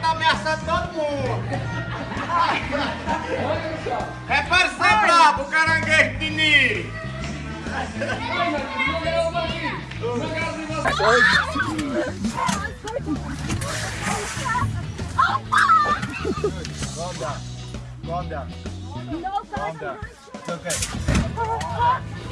tá ameaçando todo mundo. É Niri. Calm down. Calm down. Calm down. It's okay.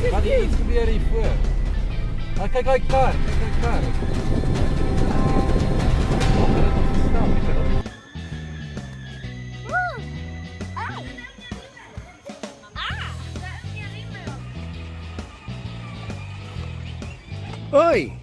Wat het iets gebeur hier voor? Maar kyk daai kar, kyk daai kar. Oi!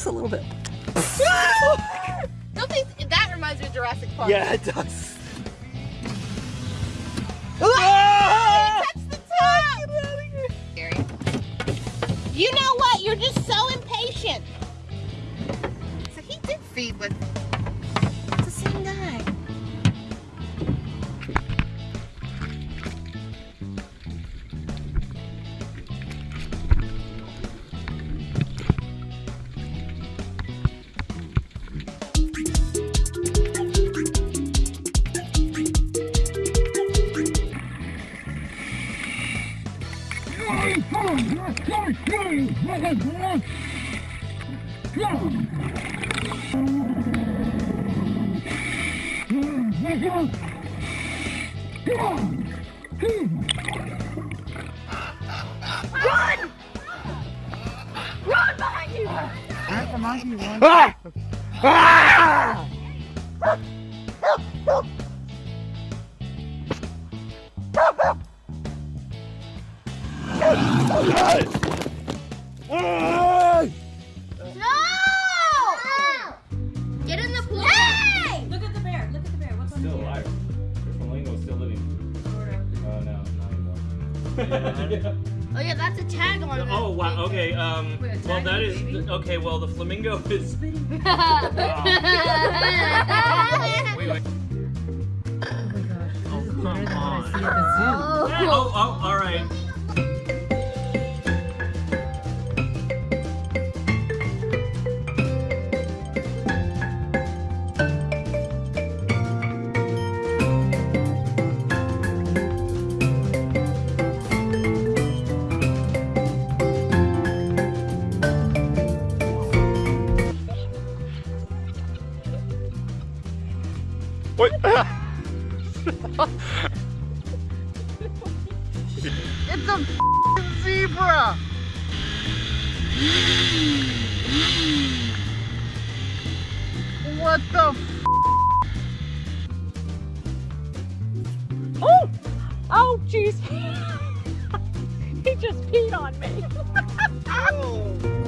Looks a little bit. Don't think that reminds me of Jurassic Park. Yeah, it does. Ah! Ah, top. Scary. You know what? You're just so impatient. So he did feed with. No! Oh yeah, that's a tag on it. Oh wow. Okay. Um. Wait, Well, that is is baby? okay. Well, the flamingo is. Wait, wait. Oh come on. Oh, oh, all right. It's a zebra. What the Oh! Oh, jeez. he just peed on me.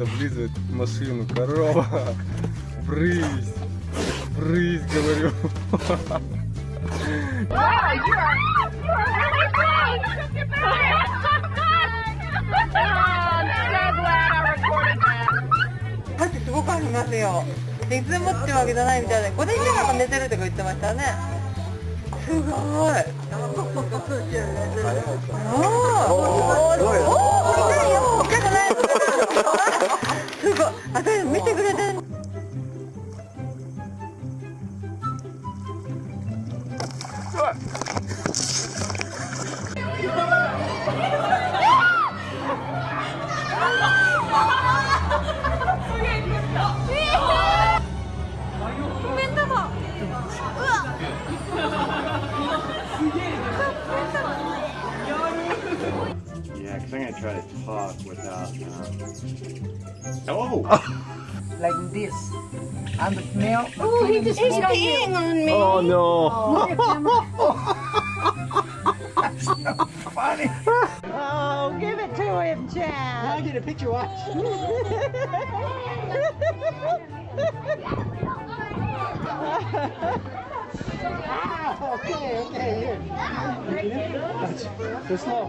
хватит тут облизывать машину. Корова. Брысь. Брысь, говорю.箸すごくありますよでいつでもってわけじゃないみたいで午前中なんか寝てるとか言ってましたねすごいおーお すごい。あそれ見てくれてる面 and the male Oh, he just He's peeing on me. Oh no. oh give it to him Chad I get a picture, watch. okay, okay, here. Watch. Go slow.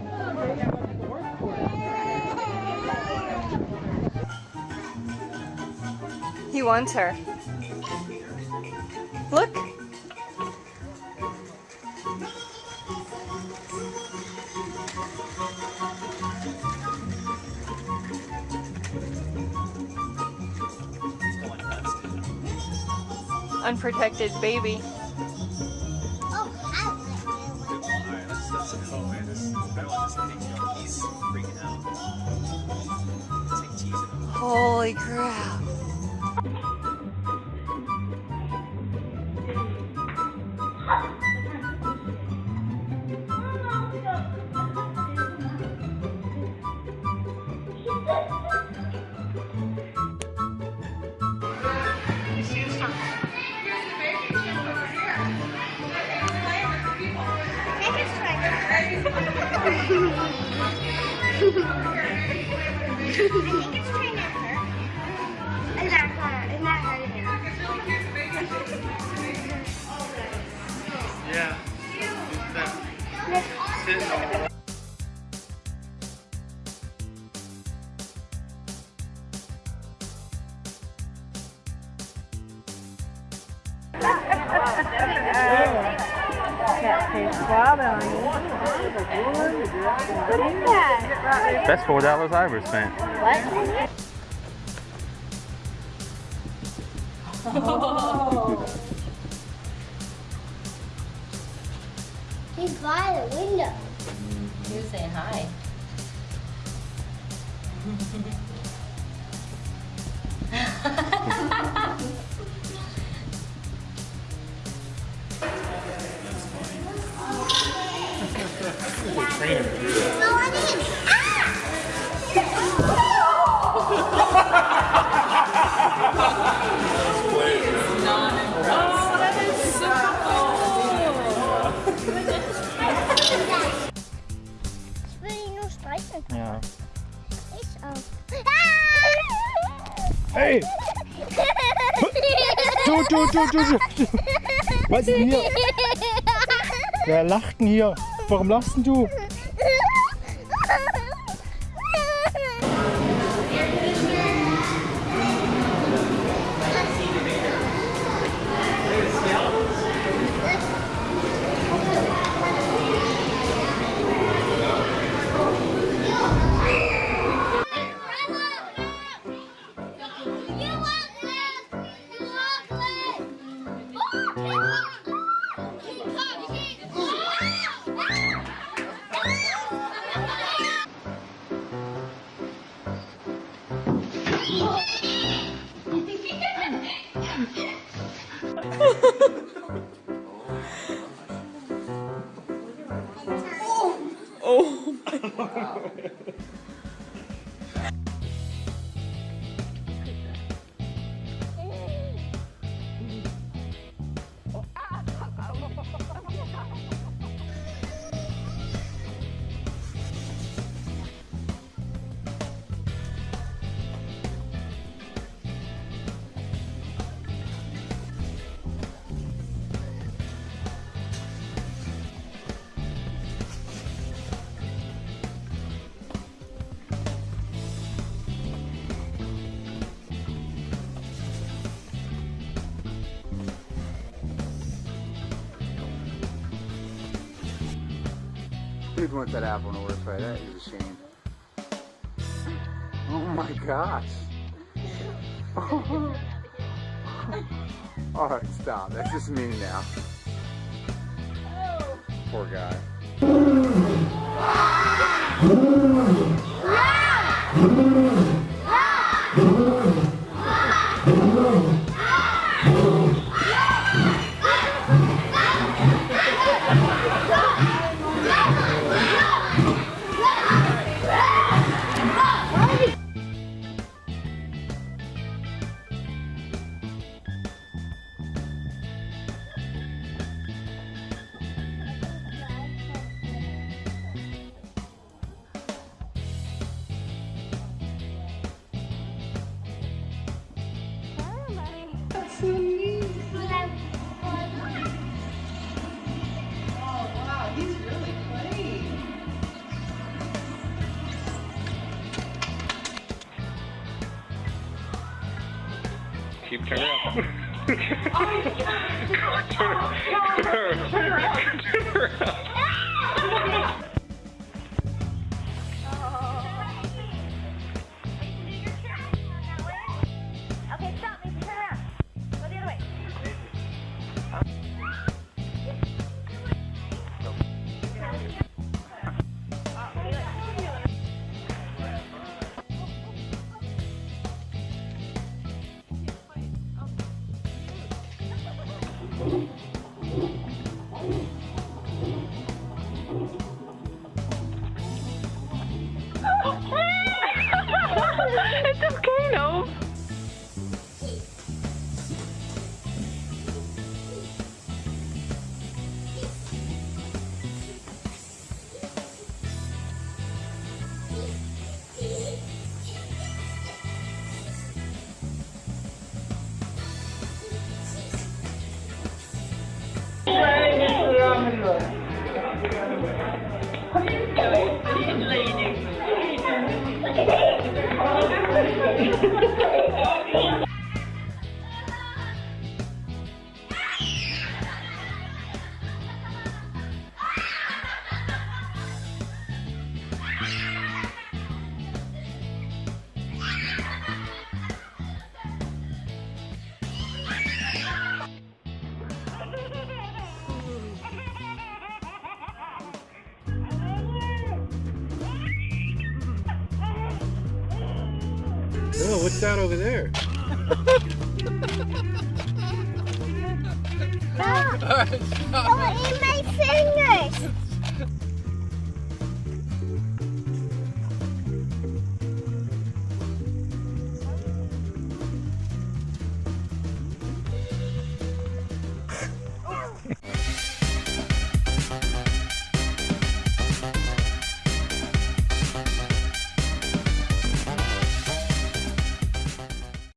He wants her. Look. Unprotected baby. That's four dollars I ever spent. He's by the window. He was saying hi. Ich Hey! Du, du, du, du, du. Was ist denn hier? Wer lacht denn hier? Warum lachst denn du? You'd want that apple in order to play. That is a shame. Oh my gosh. Alright, stop. That's just me now. Poor guy. Keep turning up. turn, turn, turn, turn around. It's Oh, that over there? Oh, Stop! Don't eat my fingers!